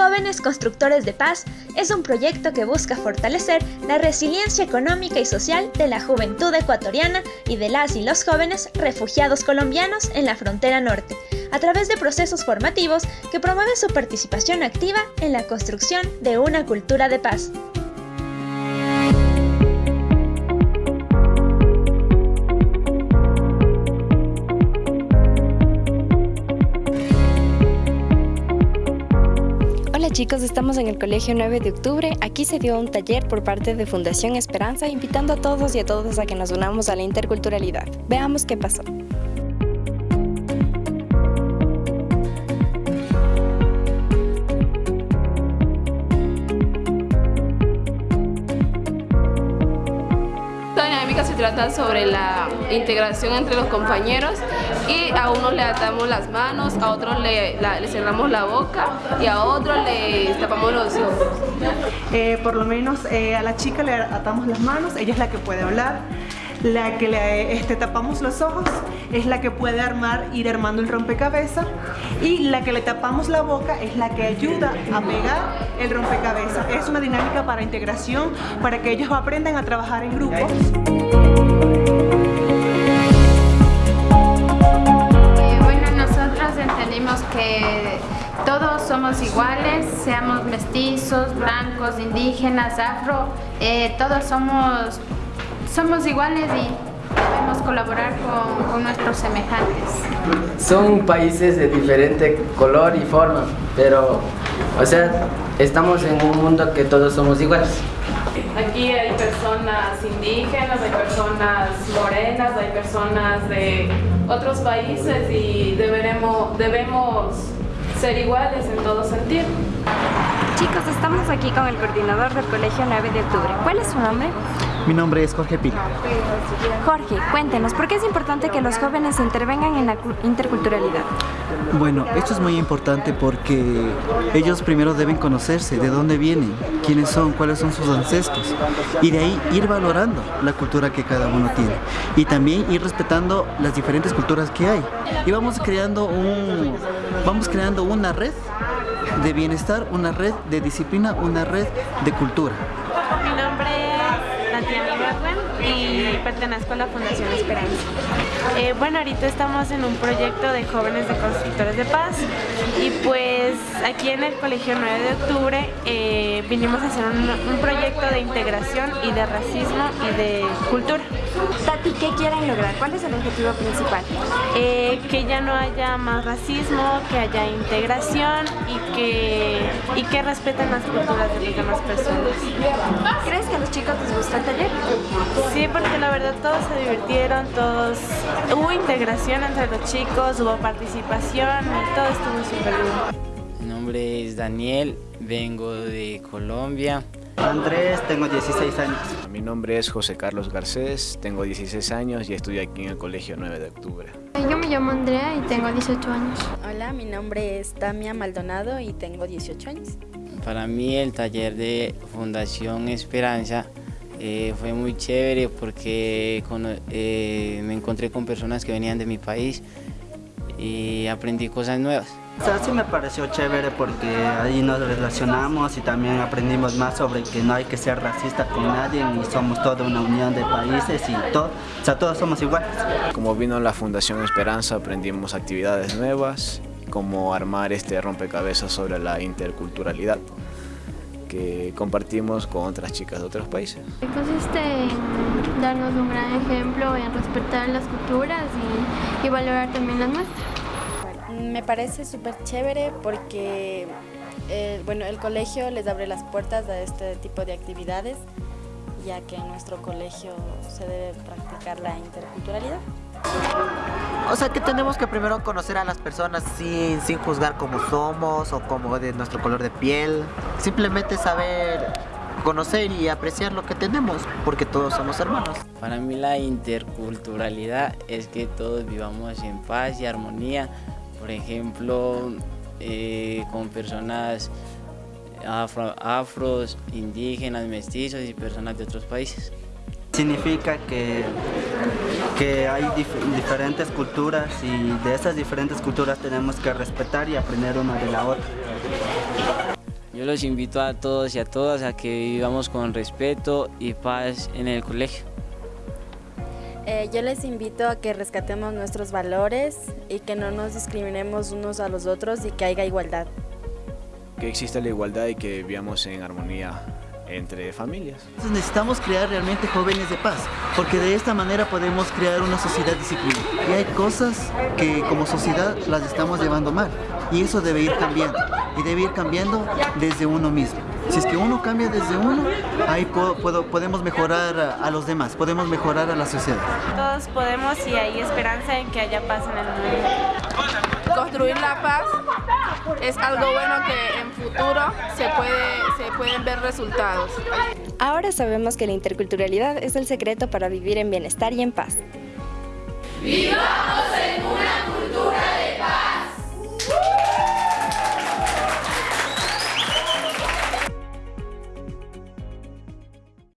Jóvenes Constructores de Paz es un proyecto que busca fortalecer la resiliencia económica y social de la juventud ecuatoriana y de las y los jóvenes refugiados colombianos en la frontera norte, a través de procesos formativos que promueven su participación activa en la construcción de una cultura de paz. Chicos, estamos en el Colegio 9 de Octubre. Aquí se dio un taller por parte de Fundación Esperanza invitando a todos y a todas a que nos unamos a la interculturalidad. Veamos qué pasó. Trata sobre la integración entre los compañeros y a unos le atamos las manos, a otros le, cerramos la boca y a otros le tapamos los ojos. Eh, por lo menos eh, a la chica le atamos las manos, ella es la que puede hablar, la que le este, tapamos los ojos es la que puede armar, ir armando el rompecabezas y la que le tapamos la boca es la que ayuda a pegar el rompecabezas. Es una dinámica para integración, para que ellos aprendan a trabajar en grupos. Que todos somos iguales, seamos mestizos, blancos, indígenas, afro, eh, todos somos, somos iguales y debemos colaborar con, con, nuestros semejantes. Son países de diferente color y forma, pero, o sea, estamos en un mundo que todos somos iguales. Aquí hay personas indígenas, hay personas morenas, hay personas de otros países y deberemos, debemos ser iguales en todo sentido. Chicos, estamos aquí con el coordinador del Colegio 9 de Octubre. ¿Cuál es su nombre? Mi nombre es Jorge Pino. Jorge, cuéntenos, ¿por qué es importante que los jóvenes intervengan en la interculturalidad? Bueno, esto es muy importante porque ellos primero deben conocerse, de dónde vienen, quiénes son, cuáles son sus ancestros y de ahí ir valorando la cultura que cada uno tiene y también ir respetando las diferentes culturas que hay. Y vamos creando, un, vamos creando una red de bienestar, una red de disciplina, una red de cultura. Y pertenezco a la Fundación Esperanza. Eh, bueno, ahorita estamos en un proyecto de jóvenes de constructores de paz y pues aquí en el Colegio 9 de Octubre eh, vinimos a hacer un, proyecto de integración y de racismo y de cultura. Tati, ¿qué quieren lograr? ¿Cuál es el objetivo principal? Eh, que ya no haya más racismo, que haya integración y que, y que respeten las culturas de las demás personas. ¿Crees que a los chicos les gusta el taller? Sí, porque la verdad todos se divirtieron, todos hubo integración entre los chicos, hubo participación y todo estuvo súper bien. Mi nombre es Daniel, vengo de Colombia. Andrés, tengo 16 años. Mi nombre es José Carlos Garcés, tengo 16 años y estoy aquí en el Colegio 9 de Octubre. Yo me llamo Andrea y tengo 18 años. Hola, mi nombre es Tamia Maldonado y tengo 18 años. Para mí el taller de Fundación Esperanza eh, fue muy chévere porque eh, me encontré con personas que venían de mi país y aprendí cosas nuevas. O sí me pareció chévere porque ahí nos relacionamos y también aprendimos más sobre que no hay que ser racista con nadie y somos toda una unión de países y todo, o sea, todos somos iguales. Como vino la Fundación Esperanza aprendimos actividades nuevas, como armar este rompecabezas sobre la interculturalidad que compartimos con otras chicas de otros países. Consiste en darnos un gran ejemplo, en respetar las culturas y, valorar también las nuestras. Me parece súper chévere porque eh, bueno, el colegio les abre las puertas a este tipo de actividades ya que en nuestro colegio se debe practicar la interculturalidad. O sea que tenemos que primero conocer a las personas sin, sin juzgar cómo somos o como de nuestro color de piel. Simplemente saber conocer y apreciar lo que tenemos, porque todos somos hermanos. Para mí la interculturalidad es que todos vivamos en paz y armonía. Por ejemplo, eh, con personas afro, afros, indígenas, mestizos y personas de otros países. Significa que, que hay diferentes culturas y de esas diferentes culturas tenemos que respetar y aprender una de la otra. Yo los invito a todos y a todas a que vivamos con respeto y paz en el colegio. Eh, yo les invito a que rescatemos nuestros valores y que no nos discriminemos unos a los otros y que haya igualdad. Que exista la igualdad y que vivamos en armonía entre familias. Entonces necesitamos crear realmente jóvenes de paz, porque de esta manera podemos crear una sociedad disciplinada. Y hay cosas que como sociedad las estamos llevando mal, y eso debe ir cambiando, y debe ir cambiando desde uno mismo. Si es que uno cambia desde uno, ahí podemos mejorar a, los demás, podemos mejorar a la sociedad. Todos podemos y hay esperanza en que haya paz en el mundo. Construir la paz es algo bueno que en futuro se, puede, se pueden ver resultados. Ahora sabemos que la interculturalidad es el secreto para vivir en bienestar y en paz. ¡Vivamos en una